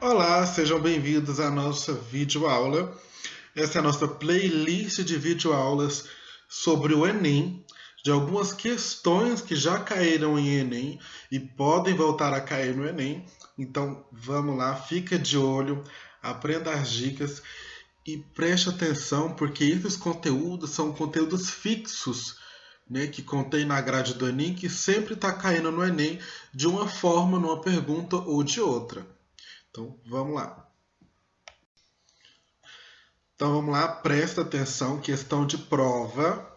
Olá, sejam bem-vindos à nossa videoaula. Essa é a nossa playlist de videoaulas sobre o Enem, de algumas questões que já caíram em Enem e podem voltar a cair no Enem. Então, vamos lá, fica de olho, aprenda as dicas e preste atenção, porque esses conteúdos são conteúdos fixos né, que contém na grade do Enem, que sempre está caindo no Enem de uma forma, numa pergunta ou de outra. Então, vamos lá. Então, vamos lá, presta atenção, questão de prova.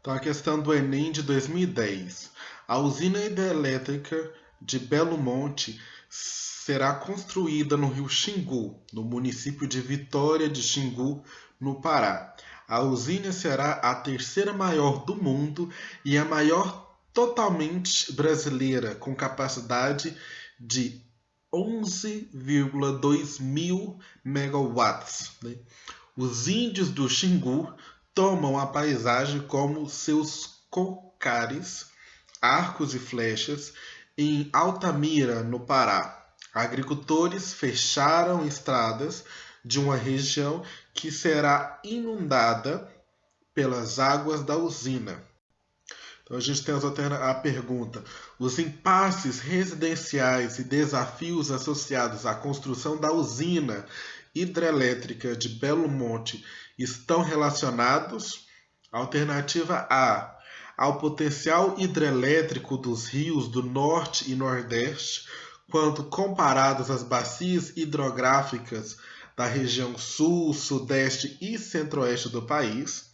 Então, a questão do Enem de 2010. A usina hidrelétrica de Belo Monte será construída no rio Xingu, no município de Vitória de Xingu, no Pará. A usina será a terceira maior do mundo e a maior totalmente brasileira, com capacidade de 11,2 mil megawatts. Né? Os índios do Xingu tomam a paisagem como seus cocares, arcos e flechas em Altamira, no Pará. Agricultores fecharam estradas de uma região que será inundada pelas águas da usina. Então a gente tem a pergunta: os impasses residenciais e desafios associados à construção da usina hidrelétrica de Belo Monte estão relacionados? Alternativa A: ao potencial hidrelétrico dos rios do Norte e Nordeste, quando comparados às bacias hidrográficas da região Sul, Sudeste e Centro-Oeste do país.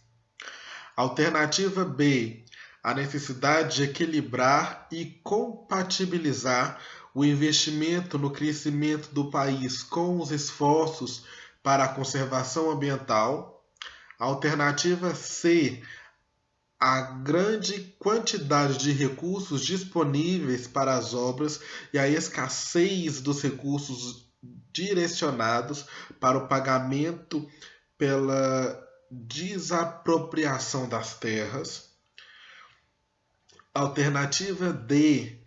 Alternativa B: a necessidade de equilibrar e compatibilizar o investimento no crescimento do país com os esforços para a conservação ambiental. Alternativa C, a grande quantidade de recursos disponíveis para as obras e a escassez dos recursos direcionados para o pagamento pela desapropriação das terras. Alternativa D.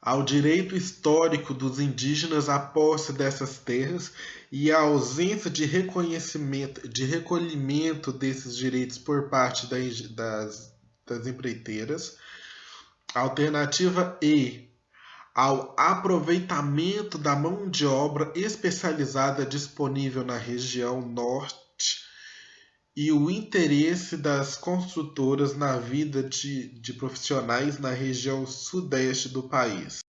Ao direito histórico dos indígenas à posse dessas terras e à ausência de reconhecimento, de recolhimento desses direitos por parte das, das empreiteiras. Alternativa E. Ao aproveitamento da mão de obra especializada disponível na região norte e o interesse das construtoras na vida de, de profissionais na região sudeste do país.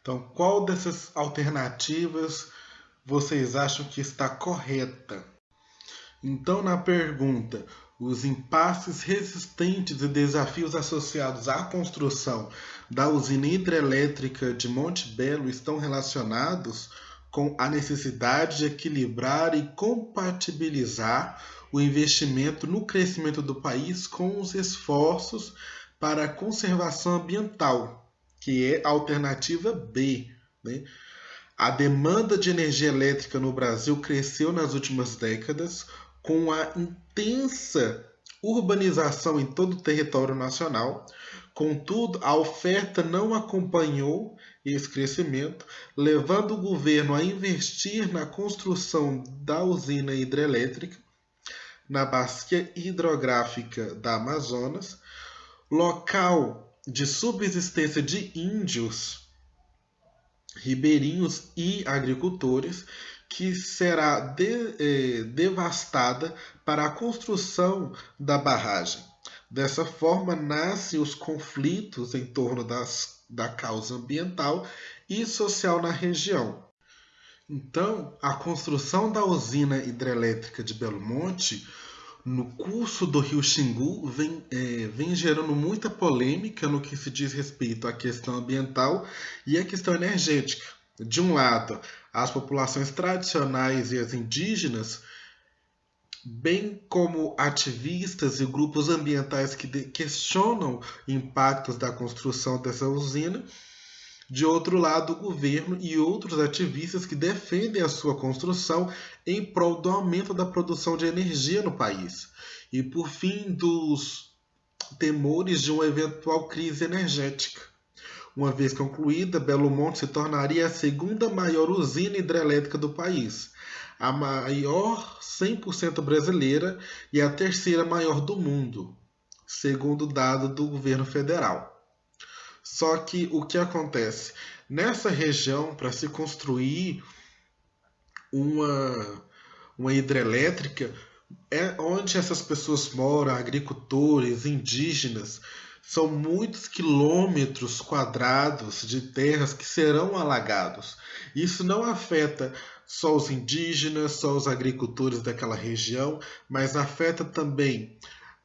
Então, qual dessas alternativas vocês acham que está correta? Então, na pergunta, os impasses resistentes e desafios associados à construção da usina hidrelétrica de Monte Belo estão relacionados com a necessidade de equilibrar e compatibilizar o investimento no crescimento do país com os esforços para a conservação ambiental, que é a alternativa B. Né? A demanda de energia elétrica no Brasil cresceu nas últimas décadas com a intensa urbanização em todo o território nacional. Contudo, a oferta não acompanhou esse crescimento, levando o governo a investir na construção da usina hidrelétrica na bacia hidrográfica da Amazonas, local de subsistência de índios, ribeirinhos e agricultores, que será de, eh, devastada para a construção da barragem. Dessa forma, nascem os conflitos em torno das, da causa ambiental e social na região. Então, a construção da usina hidrelétrica de Belo Monte no curso do Rio Xingu vem, é, vem gerando muita polêmica no que se diz respeito à questão ambiental e à questão energética. De um lado, as populações tradicionais e as indígenas, bem como ativistas e grupos ambientais que questionam impactos da construção dessa usina, de outro lado, o governo e outros ativistas que defendem a sua construção em prol do aumento da produção de energia no país. E por fim, dos temores de uma eventual crise energética. Uma vez concluída, Belo Monte se tornaria a segunda maior usina hidrelétrica do país, a maior 100% brasileira e a terceira maior do mundo, segundo dado do governo federal. Só que o que acontece? Nessa região, para se construir uma, uma hidrelétrica, é onde essas pessoas moram, agricultores, indígenas, são muitos quilômetros quadrados de terras que serão alagados. Isso não afeta só os indígenas, só os agricultores daquela região, mas afeta também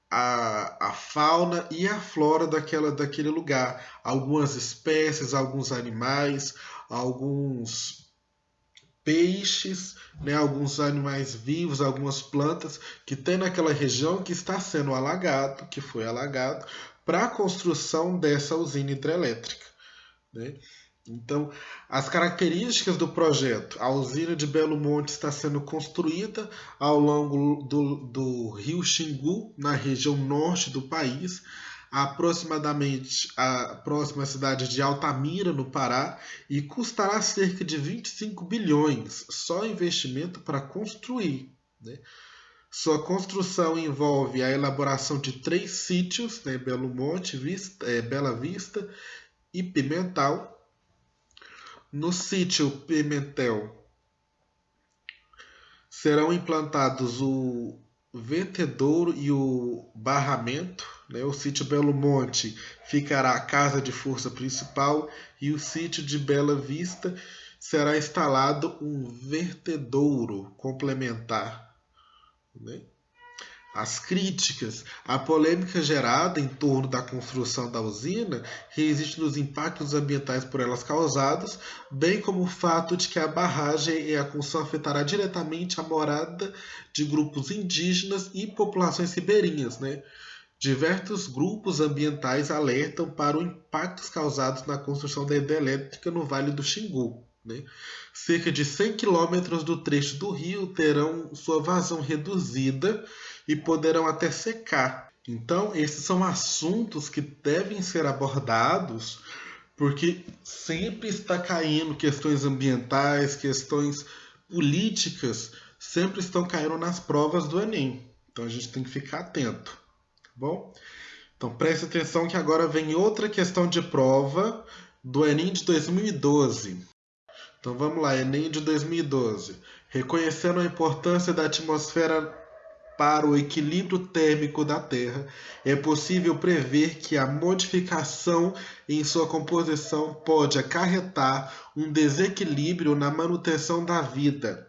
a, a fauna e a flora daquela, daquele lugar. Algumas espécies, alguns animais, alguns peixes, né, alguns animais vivos, algumas plantas que tem naquela região que está sendo alagado, que foi alagado, para a construção dessa usina hidrelétrica. Né? Então, as características do projeto. A usina de Belo Monte está sendo construída ao longo do, do rio Xingu, na região norte do país, aproximadamente a próxima cidade de Altamira, no Pará, e custará cerca de 25 bilhões só investimento para construir. Né? Sua construção envolve a elaboração de três sítios, né, Belo Monte, Vista, é, Bela Vista e Pimental. No sítio Pimentel serão implantados o Vetedouro e o Barramento. Né? O sítio Belo Monte ficará a casa de força principal e o sítio de Bela Vista será instalado um vertedouro complementar né? As críticas, a polêmica gerada em torno da construção da usina resiste nos impactos ambientais por elas causados, bem como o fato de que a barragem e a construção afetará diretamente a morada de grupos indígenas e populações ribeirinhas. Né? Diversos grupos ambientais alertam para os impactos causados na construção da hidrelétrica no Vale do Xingu. Né? Cerca de 100 quilômetros do trecho do rio terão sua vazão reduzida e poderão até secar. Então, esses são assuntos que devem ser abordados porque sempre está caindo questões ambientais, questões políticas, sempre estão caindo nas provas do Enem. Então a gente tem que ficar atento, tá bom? Então preste atenção que agora vem outra questão de prova do Enem de 2012. Então vamos lá, Enem de 2012. Reconhecendo a importância da atmosfera para o equilíbrio térmico da Terra, é possível prever que a modificação em sua composição pode acarretar um desequilíbrio na manutenção da vida.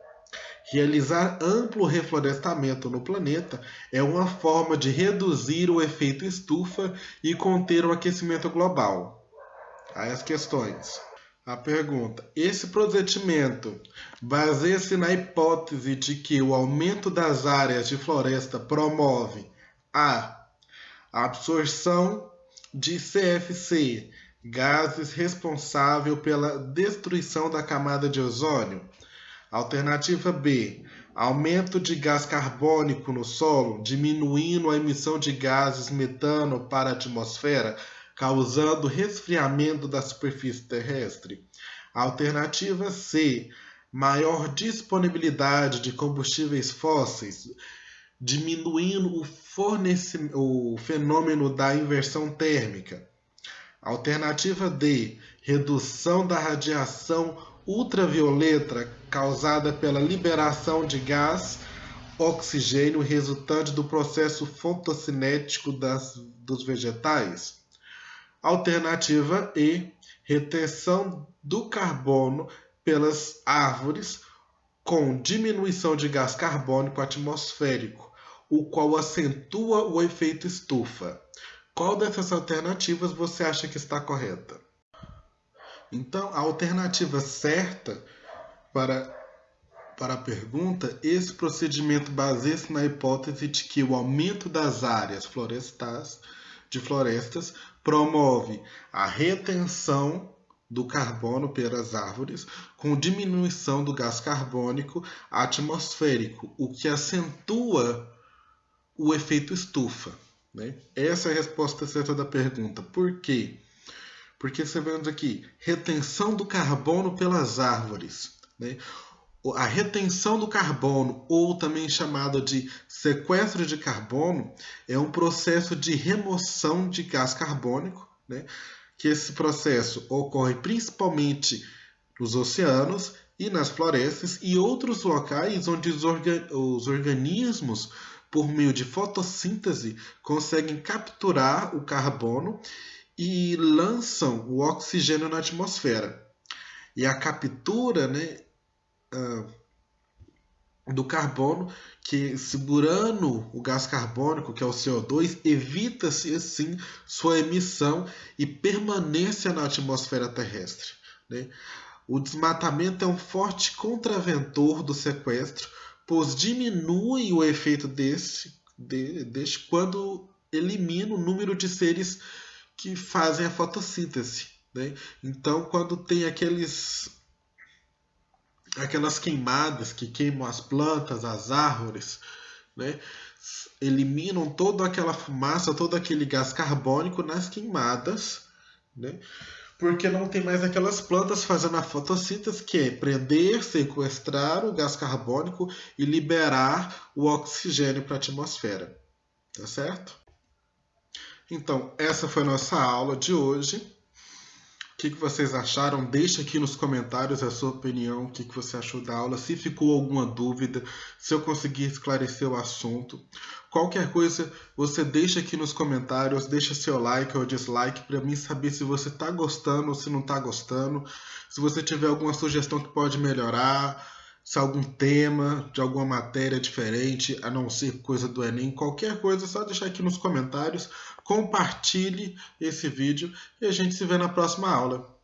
Realizar amplo reflorestamento no planeta é uma forma de reduzir o efeito estufa e conter o aquecimento global. Aí as questões. A pergunta: esse procedimento baseia-se na hipótese de que o aumento das áreas de floresta promove a absorção de CFC, gases responsável pela destruição da camada de ozônio. Alternativa B: aumento de gás carbônico no solo, diminuindo a emissão de gases metano para a atmosfera causando resfriamento da superfície terrestre. Alternativa C, maior disponibilidade de combustíveis fósseis, diminuindo o, o fenômeno da inversão térmica. Alternativa D, redução da radiação ultravioleta causada pela liberação de gás oxigênio resultante do processo fotocinético das, dos vegetais. Alternativa E, retenção do carbono pelas árvores com diminuição de gás carbônico atmosférico, o qual acentua o efeito estufa. Qual dessas alternativas você acha que está correta? Então, a alternativa certa para, para a pergunta, esse procedimento baseia-se na hipótese de que o aumento das áreas florestais de florestas promove a retenção do carbono pelas árvores com diminuição do gás carbônico atmosférico, o que acentua o efeito estufa. Né? Essa é a resposta certa da pergunta. Por quê? Porque você vendo aqui, retenção do carbono pelas árvores. Né? A retenção do carbono, ou também chamada de sequestro de carbono, é um processo de remoção de gás carbônico, né? que esse processo ocorre principalmente nos oceanos e nas florestas e outros locais onde os, orga os organismos, por meio de fotossíntese, conseguem capturar o carbono e lançam o oxigênio na atmosfera. E a captura né, uh, do carbono, que segurando o gás carbônico, que é o CO2, evita-se assim sua emissão e permanência na atmosfera terrestre. Né? O desmatamento é um forte contraventor do sequestro, pois diminui o efeito desse, de, quando elimina o número de seres que fazem a fotossíntese. Né? Então, quando tem aqueles aquelas queimadas que queimam as plantas, as árvores, né? eliminam toda aquela fumaça, todo aquele gás carbônico nas queimadas, né? porque não tem mais aquelas plantas fazendo a fotossíntese, que é prender, sequestrar o gás carbônico e liberar o oxigênio para a atmosfera. Tá certo? Então, essa foi nossa aula de hoje. O que, que vocês acharam? Deixe aqui nos comentários a sua opinião, o que, que você achou da aula, se ficou alguma dúvida, se eu conseguir esclarecer o assunto. Qualquer coisa, você deixa aqui nos comentários, deixa seu like ou dislike para mim saber se você está gostando ou se não está gostando. Se você tiver alguma sugestão que pode melhorar, se algum tema de alguma matéria diferente, a não ser coisa do Enem, qualquer coisa, é só deixar aqui nos comentários. Compartilhe esse vídeo e a gente se vê na próxima aula.